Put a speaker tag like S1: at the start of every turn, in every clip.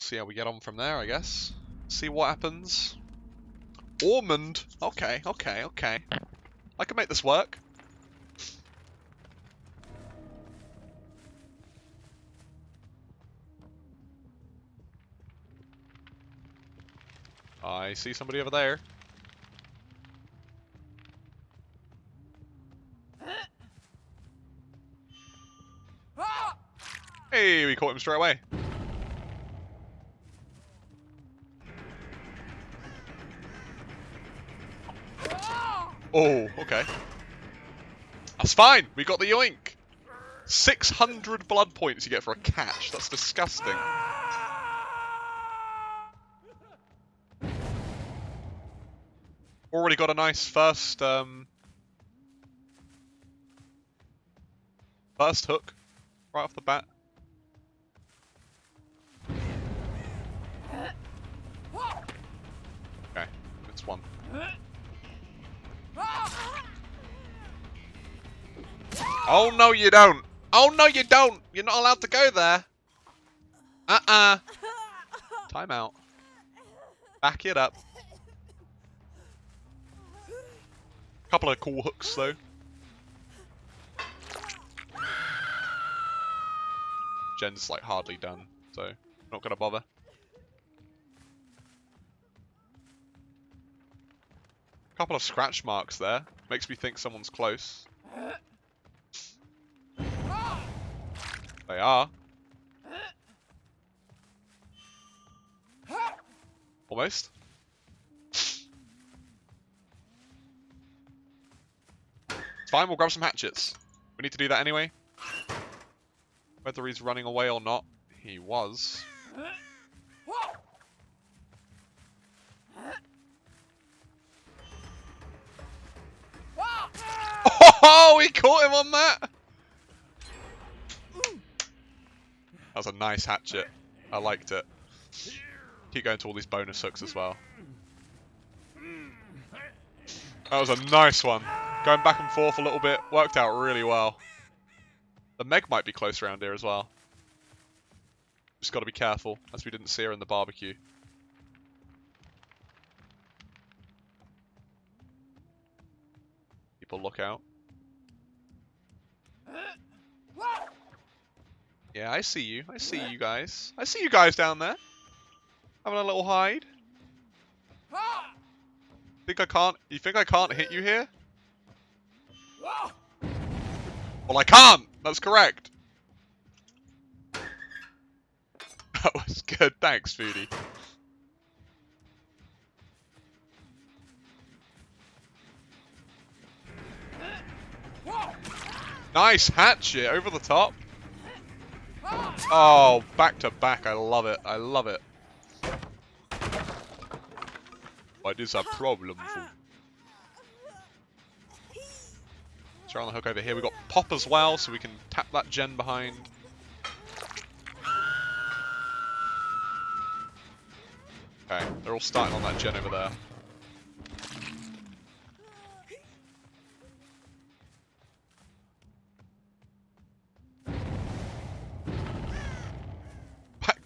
S1: See how we get on from there, I guess. See what happens. Ormond! Okay, okay, okay. I can make this work. I see somebody over there. Ah! Hey, we caught him straight away. Oh, okay. That's fine. We got the yoink. 600 blood points you get for a catch. That's disgusting. Already got a nice first, um... First hook. Right off the bat. Okay, that's one. Oh no you don't! Oh no you don't! You're not allowed to go there! Uh-uh! Time out. Back it up. Couple of cool hooks though. Gen's like hardly done, so not gonna bother. Couple of scratch marks there. Makes me think someone's close. They are. Almost. It's fine, we'll grab some hatchets. We need to do that anyway. Whether he's running away or not, he was. Oh, we caught him on that! That was a nice hatchet. I liked it. Keep going to all these bonus hooks as well. That was a nice one. Going back and forth a little bit. Worked out really well. The Meg might be close around here as well. Just got to be careful, as we didn't see her in the barbecue. People look out. Yeah, I see you. I see you guys. I see you guys down there. Having a little hide. Think I can't? You think I can't hit you here? Well, I can't. That's correct. That was good. Thanks, Foodie. Nice hatchet over the top. Oh, back to back. I love it. I love it. What is a problem? Try on the hook over here. We've got pop as well, so we can tap that gen behind. Okay, they're all starting on that gen over there.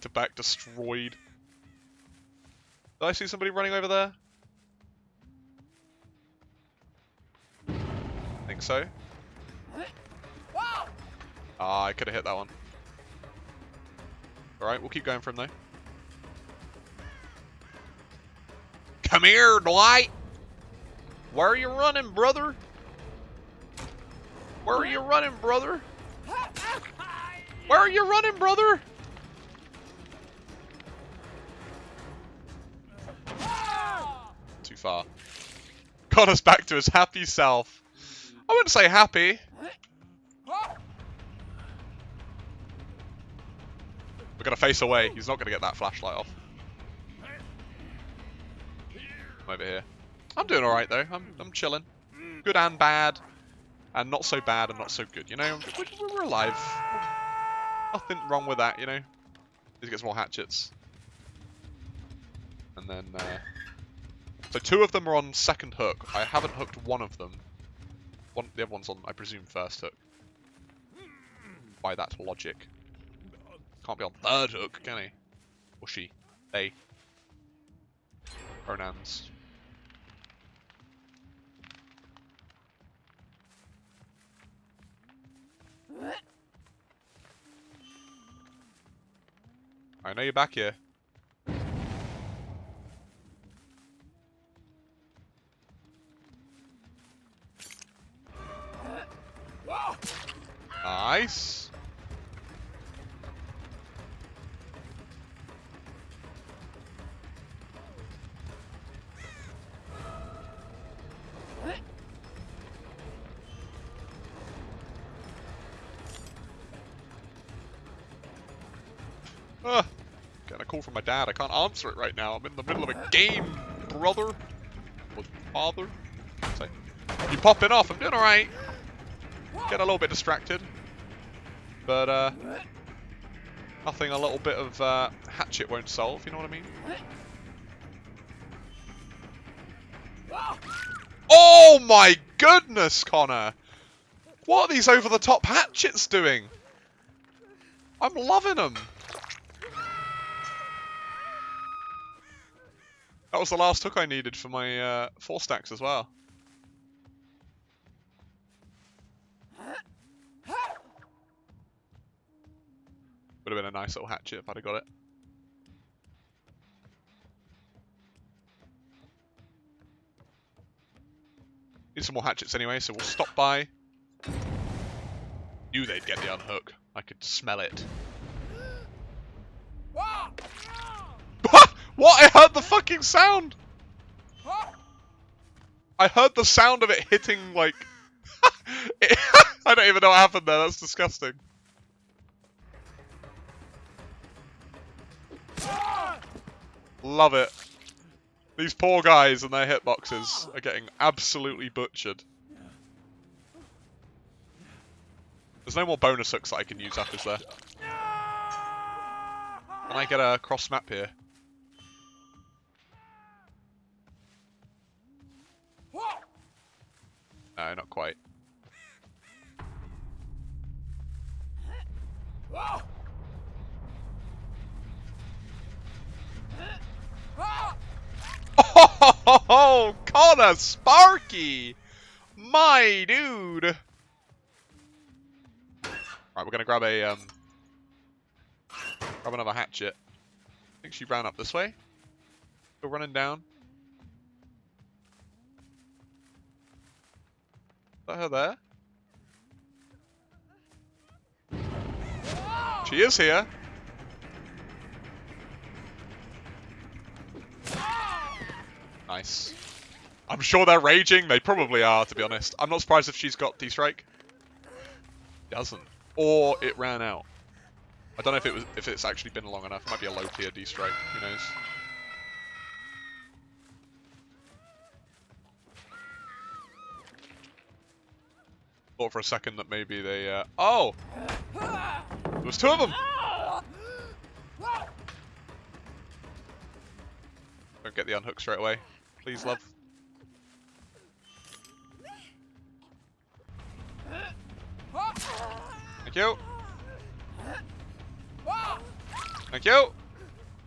S1: To back destroyed. Did I see somebody running over there? I think so. Ah, I could have hit that one. Alright, we'll keep going from there. Come here, Dwight! Where are you running, brother? Where are you running, brother? Where are you running, brother? Too far. Got us back to his happy self. I wouldn't say happy. We're gonna face away. He's not gonna get that flashlight off. I'm over here. I'm doing alright though. I'm, I'm chilling. Good and bad. And not so bad and not so good, you know? We're, we're alive. Nothing wrong with that, you know? To get some more hatchets. And then, uh... So two of them are on second hook. I haven't hooked one of them. One, the other one's on, I presume, first hook. By that logic. Can't be on third hook, can he? Or she. They. Pronouns. I know you're back here. Ah, getting a call from my dad. I can't answer it right now. I'm in the middle of a game, brother. Or father. Say, you popping off? I'm doing alright. Get a little bit distracted. But, uh, nothing a little bit of uh, hatchet won't solve, you know what I mean? Oh my goodness, Connor! What are these over-the-top hatchets doing? I'm loving them. That was the last hook I needed for my uh, four stacks as well. Would have been a nice little hatchet if I'd have got it. Need some more hatchets anyway, so we'll stop by. Knew they'd get the unhook. I could smell it. What? I heard the fucking sound! I heard the sound of it hitting, like... I don't even know what happened there, that's disgusting. Love it. These poor guys and their hitboxes are getting absolutely butchered. There's no more bonus hooks that I can use up, is there? Can I get a cross map here? No, not quite. Oh, Connor Sparky! My dude! Right, we're gonna grab a, um... Grab another hatchet. I think she ran up this way. Still running down. Her there? She is here. Nice. I'm sure they're raging. They probably are, to be honest. I'm not surprised if she's got D-Strike. Doesn't. Or it ran out. I don't know if it was if it's actually been long enough. It might be a low tier D-Strike. Who knows? Thought for a second that maybe they... Uh... Oh! There was two of them! Don't get the unhook straight away. Please, love. Thank you. Thank you.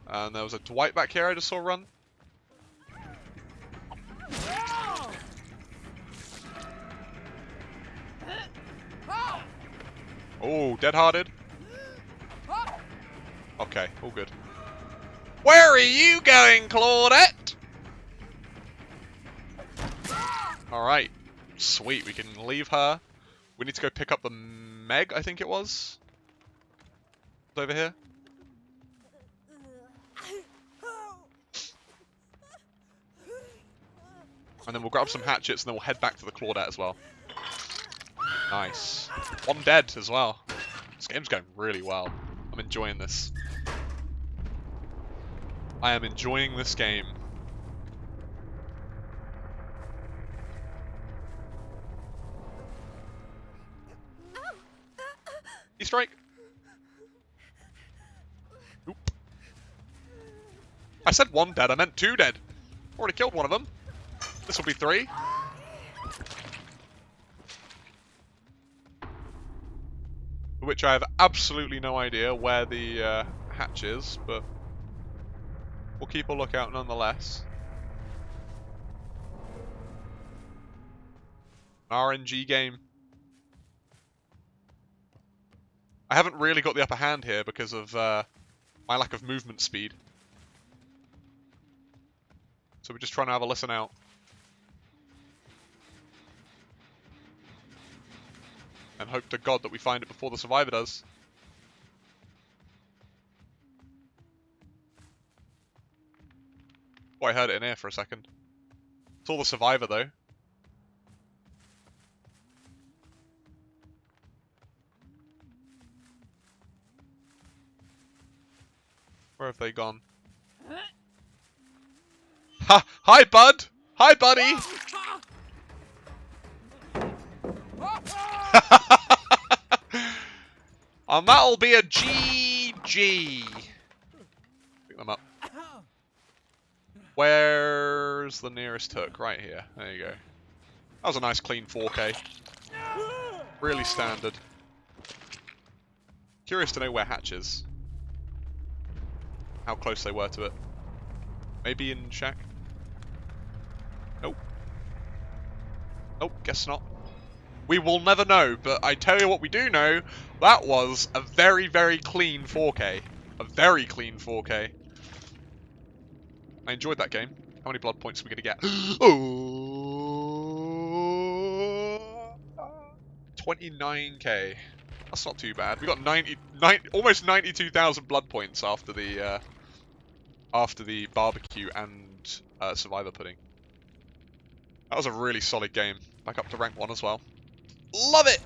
S1: And there was a Dwight back here I just saw run. Oh, dead-hearted. Okay, all good. Where are you going, Claudette? Alright. Sweet, we can leave her. We need to go pick up the Meg, I think it was. It's over here. And then we'll grab some hatchets and then we'll head back to the Claudette as well. Nice. One dead as well. This game's going really well. I'm enjoying this. I am enjoying this game. You strike. Oop. I said one dead, I meant two dead. Already killed one of them. This will be three. Which I have absolutely no idea where the uh, hatch is, but we'll keep a lookout nonetheless. RNG game. I haven't really got the upper hand here because of uh, my lack of movement speed. So we're just trying to have a listen out. And hope to God that we find it before the survivor does. Oh, I heard it in here for a second. It's all the survivor though. Where have they gone? Ha! Hi, bud! Hi, buddy! And um, that'll be a GG. Pick them up. Where's the nearest hook? Right here. There you go. That was a nice clean 4K. Really standard. Curious to know where Hatch is. How close they were to it. Maybe in shack? Nope. Nope, guess not. We will never know, but I tell you what we do know, that was a very, very clean 4K. A very clean 4K. I enjoyed that game. How many blood points are we going to get? oh, 29k. That's not too bad. We got 90, 90 almost 92,000 blood points after the uh, after the barbecue and uh, survivor pudding. That was a really solid game. Back up to rank one as well. Love it!